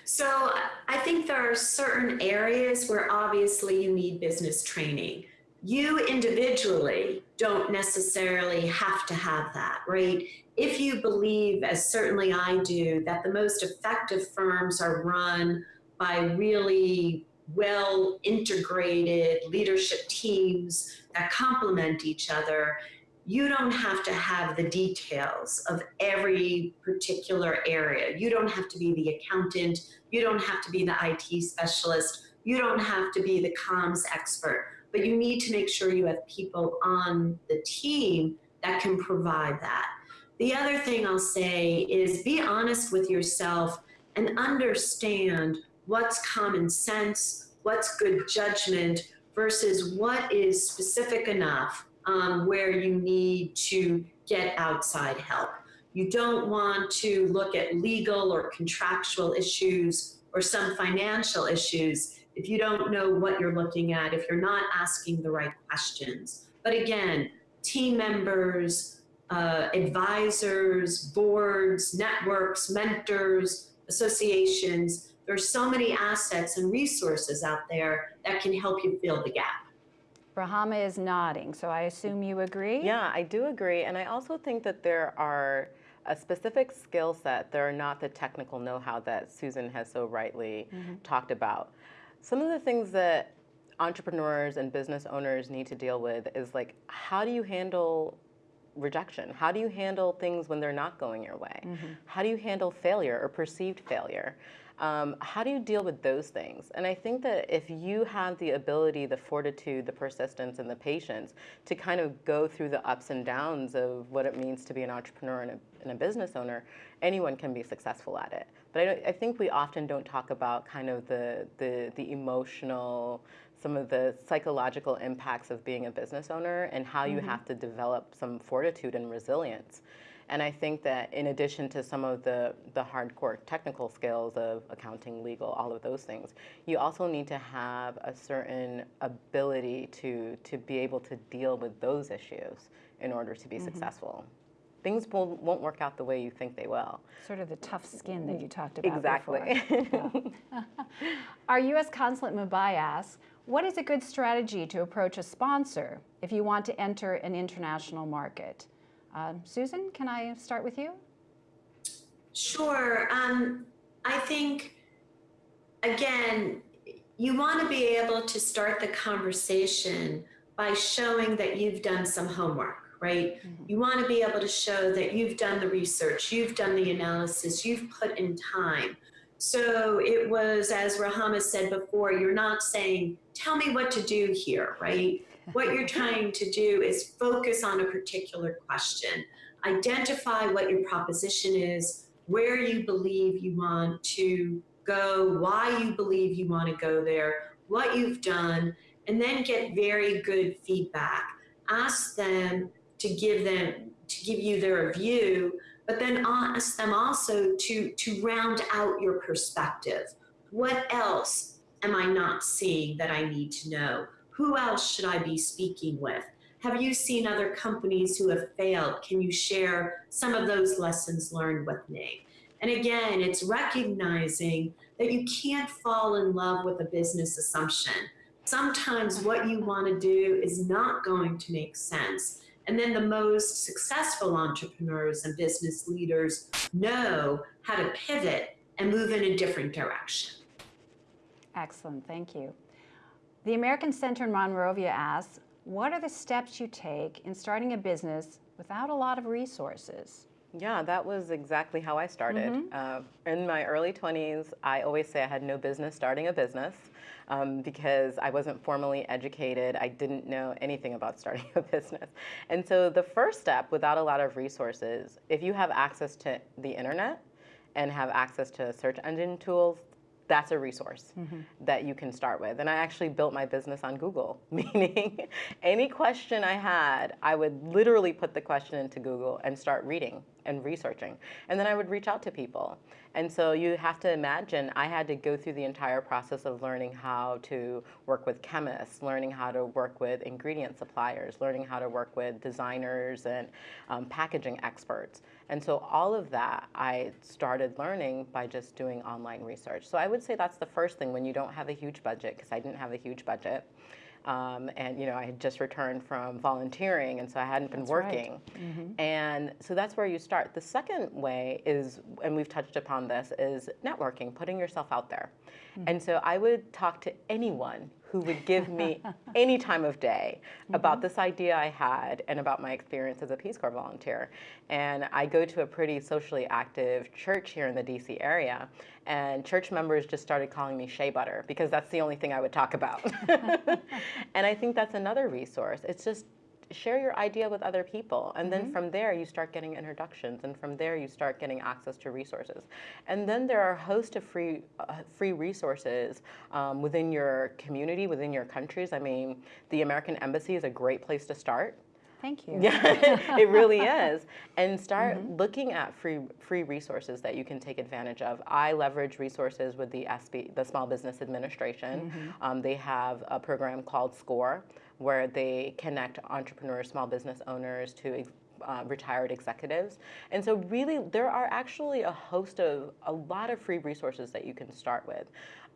so I think there are certain areas where obviously you need business training. You individually don't necessarily have to have that, right? If you believe, as certainly I do, that the most effective firms are run by really well integrated leadership teams that complement each other, you don't have to have the details of every particular area. You don't have to be the accountant. You don't have to be the IT specialist. You don't have to be the comms expert. But you need to make sure you have people on the team that can provide that. The other thing I'll say is be honest with yourself and understand what's common sense, what's good judgment versus what is specific enough um, where you need to get outside help. You don't want to look at legal or contractual issues or some financial issues if you don't know what you're looking at, if you're not asking the right questions. But again, team members, uh, advisors, boards, networks, mentors, associations, there's so many assets and resources out there that can help you fill the gap. Rahama is nodding, so I assume you agree? Yeah, I do agree. And I also think that there are a specific skill set. There are not the technical know-how that Susan has so rightly Mm-hmm. talked about. Some of the things that entrepreneurs and business owners need to deal with is like, how do you handle rejection? How do you handle things when they're not going your way? How do you handle failure or perceived failure? Um, how do you deal with those things? And I think that if you have the ability, the fortitude, the persistence, and the patience to kind of go through the ups and downs of what it means to be an entrepreneur and a, and a business owner, anyone can be successful at it. But I, don't- I think we often don't talk about kind of the, the, the emotional, some of the psychological impacts of being a business owner and how you have to develop some fortitude and resilience. And I think that in addition to some of the, the hardcore technical skills of accounting, legal, all of those things, you also need to have a certain ability to, to be able to deal with those issues in order to be mm-hmm. successful. Things will, won't work out the way you think they will. Sort of the tough skin that you talked about Exactly. Our U.S. consulate Mumbai asks, what is a good strategy to approach a sponsor if you want to enter an international market? Uh, Susan, can I start with you? Sure. Um, I think, again, you want to be able to start the conversation by showing that you've done some homework, right? You want to be able to show that you've done the research, you've done the analysis, you've put in time. So it was, as Rahama said before, you're not saying, tell me what to do here, right? What you're trying to do is focus on a particular question, identify what your proposition is, where you believe you want to go, why you believe you want to go there, what you've done, and then get very good feedback. Ask them to give them to give you their view, but then ask them also to to round out your perspective. What else am I not seeing that I need to know? Who else should I be speaking with? Have you seen other companies who have failed? Can you share some of those lessons learned with me? And again, it's recognizing that you can't fall in love with a business assumption. Sometimes what you want to do is not going to make sense. And then the most successful entrepreneurs and business leaders know how to pivot and move in a different direction. Excellent, thank you. The American Center in Monrovia asks, what are the steps you take in starting a business without a lot of resources? Yeah, that was exactly how I started. Uh, in my early 20s, I always say I had no business starting a business um, because I wasn't formally educated. I didn't know anything about starting a business. And so the first step, without a lot of resources, if you have access to the internet and have access to search engine tools, that's a resource that you can start with. And I actually built my business on Google, meaning any question I had, I would literally put the question into Google and start reading and researching. And then I would reach out to people. And so you have to imagine I had to go through the entire process of learning how to work with chemists, learning how to work with ingredient suppliers, learning how to work with designers and um, packaging experts. And so all of that I started learning by just doing online research. So I would say that's the first thing when you don't have a huge budget, because I didn't have a huge budget. Um, and you know, I had just returned from volunteering, and so I hadn't been That's right. working. And so that's where you start. The second way is, and we've touched upon this, is networking, putting yourself out there. And so I would talk to anyone who would give me any time of day about mm-hmm. this idea I had and about my experience as a Peace Corps volunteer. And I go to a pretty socially active church here in the DC area, and church members just started calling me Shea Butter because that's the only thing I would talk about. and I think that's another resource. It's just share your idea with other people and then from there you start getting introductions and from there you start getting access to resources and then there are a host of free uh, free resources um, within your community within your countries i mean the american embassy is a great place to start Thank you. yeah, it really is. And start looking at free free resources that you can take advantage of. I leverage resources with the SB, the Small Business Administration. Um, they have a program called SCORE, where they connect entrepreneurs, small business owners to uh, retired executives. And so, really, there are actually a host of a lot of free resources that you can start with.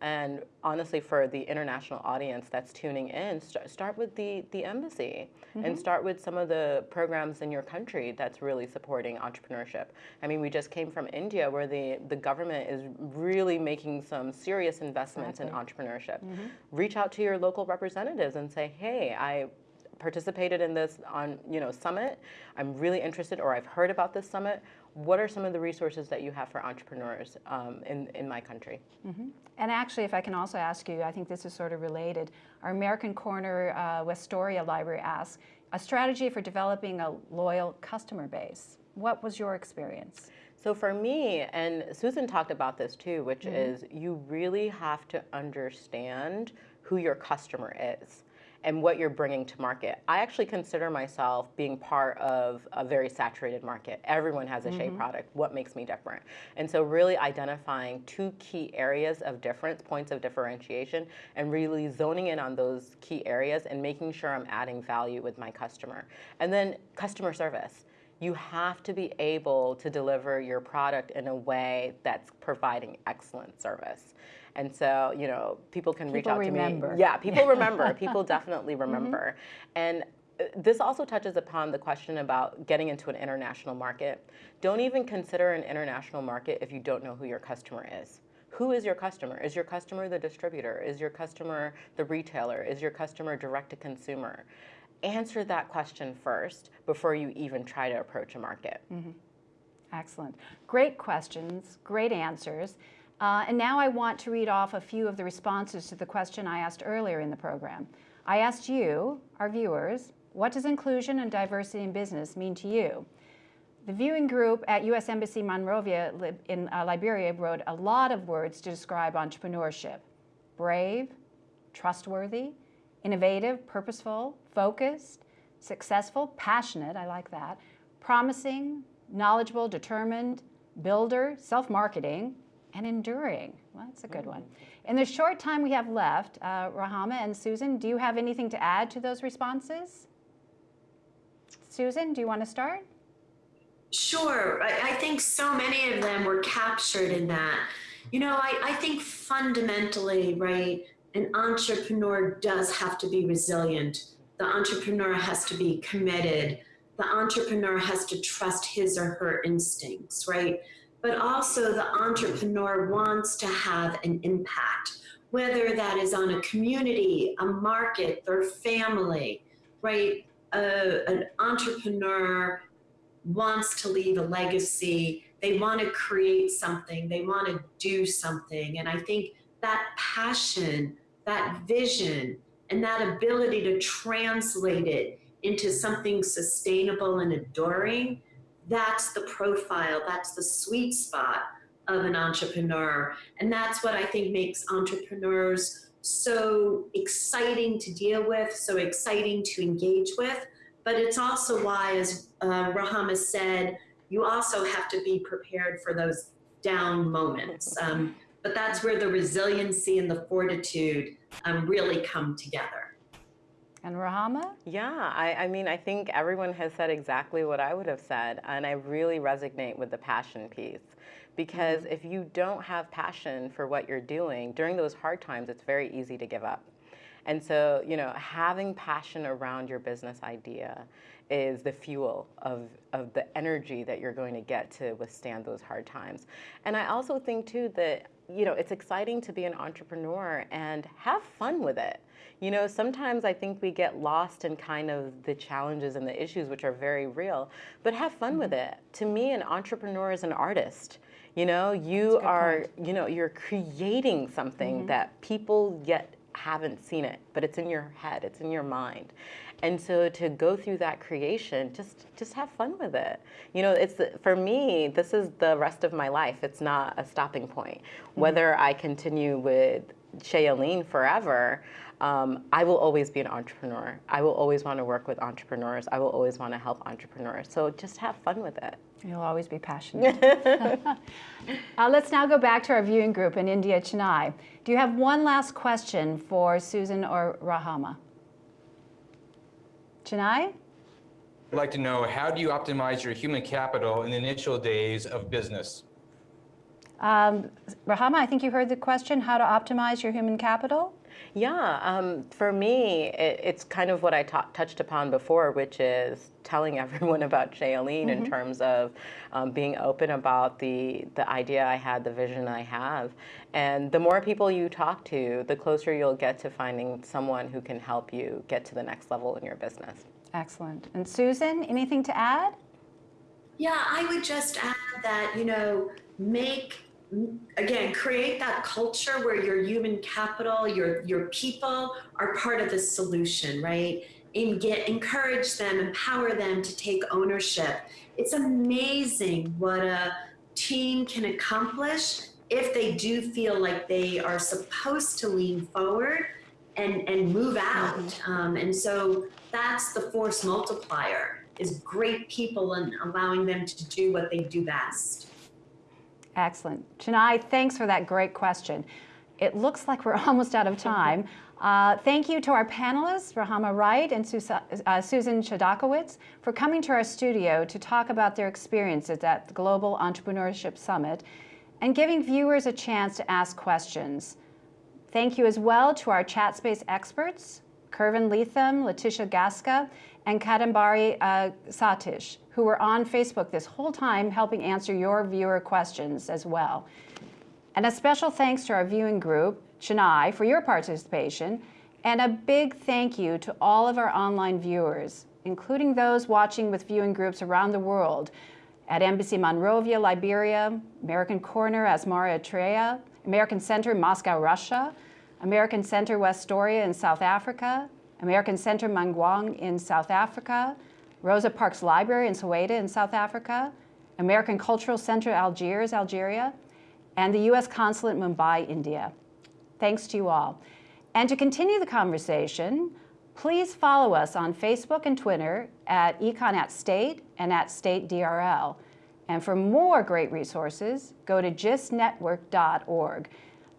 And honestly, for the international audience that's tuning in, st- start with the, the embassy and mm-hmm. start with some of the programs in your country that's really supporting entrepreneurship. I mean, we just came from India where the, the government is really making some serious investments in entrepreneurship. Mm-hmm. Reach out to your local representatives and say, hey, I participated in this on you know summit. I'm really interested or i've heard about this summit what are some of the resources that you have for entrepreneurs um, in, in my country And actually, if I can also ask you, I think this is sort of related. Our American Corner uh, Westoria Library asks, a strategy for developing a loyal customer base. What was your experience? So for me, and Susan talked about this too, which is you really have to understand who your customer is and what you're bringing to market. I actually consider myself being part of a very saturated market. Everyone has a Shea mm-hmm. product. What makes me different? And so really identifying two key areas of difference, points of differentiation, and really zoning in on those key areas and making sure I'm adding value with my customer. And then customer service you have to be able to deliver your product in a way that's providing excellent service. And so, you know, people can reach People out to me. Yeah, people remember. people definitely remember. And uh, this also touches upon the question about getting into an international market. Don't even consider an international market if you don't know who your customer is. Who is your customer? Is your customer the distributor? Is your customer the retailer? Is your customer direct to consumer? Answer that question first before you even try to approach a market. Excellent. Great questions, great answers. Uh, and now I want to read off a few of the responses to the question I asked earlier in the program. I asked you, our viewers, what does inclusion and diversity in business mean to you? The viewing group at U.S. Embassy Monrovia in uh, Liberia wrote a lot of words to describe entrepreneurship brave, trustworthy, innovative, purposeful, focused, successful, passionate, I like that, promising, knowledgeable, determined, builder, self marketing, and enduring. Well, that's a good one. In the short time we have left, uh, Rahama and Susan, do you have anything to add to those responses? Susan, do you want to start? Sure. I, I think so many of them were captured in that. You know, I, I think fundamentally, right, an entrepreneur does have to be resilient. The entrepreneur has to be committed. The entrepreneur has to trust his or her instincts, right? But also, the entrepreneur wants to have an impact, whether that is on a community, a market, their family, right? Uh, an entrepreneur wants to leave a legacy. They want to create something. They want to do something. And I think that passion, that vision, and that ability to translate it into something sustainable and enduring, that's the profile, that's the sweet spot of an entrepreneur. And that's what I think makes entrepreneurs so exciting to deal with, so exciting to engage with. But it's also why, as uh, Rahama said, you also have to be prepared for those down moments. Um, but that's where the resiliency and the fortitude um, really come together. And Rahama? Yeah, I, I mean, I think everyone has said exactly what I would have said, and I really resonate with the passion piece. Because mm-hmm. if you don't have passion for what you're doing, during those hard times, it's very easy to give up. And so, you know, having passion around your business idea is the fuel of, of the energy that you're going to get to withstand those hard times. And I also think, too, that, you know, it's exciting to be an entrepreneur and have fun with it. You know, sometimes I think we get lost in kind of the challenges and the issues, which are very real, but have fun with it. To me, an entrepreneur is an artist. You know, you are, you know, you're creating something that people yet haven't seen it, but it's in your head, it's in your mind. And so to go through that creation, just just have fun with it. You know, it's for me, this is the rest of my life. It's not a stopping point. Whether I continue with Shea Yeleen forever, um, I will always be an entrepreneur. I will always want to work with entrepreneurs. I will always want to help entrepreneurs. So just have fun with it. You'll always be passionate. uh, let's now go back to our viewing group in India, Chennai. Do you have one last question for Susan or Rahama? Chennai? I'd like to know, how do you optimize your human capital in the initial days of business? Um, Rahama, I think you heard the question, how to optimize your human capital? Yeah, um, for me, it, it's kind of what I touched upon before, which is telling everyone about Shea Yeleen in terms of um, being open about the the idea I had, the vision I have, and the more people you talk to, the closer you'll get to finding someone who can help you get to the next level in your business. Excellent. And Susan, anything to add? Yeah, I would just add that, you know, make again, create that culture where your human capital, your your people are part of the solution, right? And get encourage them, empower them to take ownership. It's amazing what a team can accomplish if they do feel like they are supposed to lean forward and and move out. Um, and so that's the force multiplier is great people and allowing them to do what they do best. Excellent. Chennai, thanks for that great question. It looks like we're almost out of time. Uh, thank you to our panelists, Rahama Wright and uh, Susan Chodakewicz, for coming to our studio to talk about their experiences at the Global Entrepreneurship Summit and giving viewers a chance to ask questions. Thank you as well to our chat space experts, Kervin Leatham, Leticia Gasca, and Kadambari uh, Satish, who were on Facebook this whole time helping answer your viewer questions as well. And a special thanks to our viewing group, Chennai, for your participation, and a big thank you to all of our online viewers, including those watching with viewing groups around the world at Embassy Monrovia, Liberia, American Corner, Asmara, Eritrea, American Center, Moscow, Russia, American Center, Westoria in South Africa, American Center, Mangwang in South Africa, Rosa Parks Library in Soweto in South Africa, American Cultural Center, Algiers, Algeria, and the U.S. Consulate, Mumbai, India. Thanks to you all. And to continue the conversation, please follow us on Facebook and Twitter at Econ at State and at State DRL. And for more great resources, go to gistnetwork.org.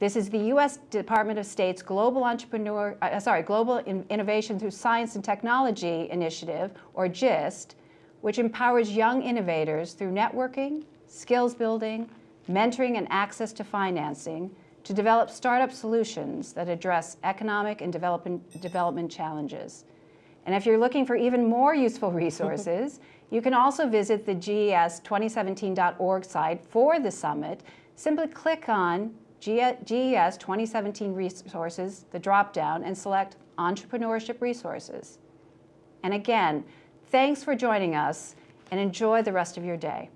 This is the U.S. Department of State's Global Entrepreneur, uh, sorry, Global In Innovation Through Science and Technology Initiative, or GIST, which empowers young innovators through networking, skills building, mentoring, and access to financing to develop startup solutions that address economic and development, development challenges. And if you're looking for even more useful resources, you can also visit the GES2017.org site for the summit. Simply click on GES 2017 Resources, the drop-down, and select Entrepreneurship Resources. And again, thanks for joining us, and enjoy the rest of your day.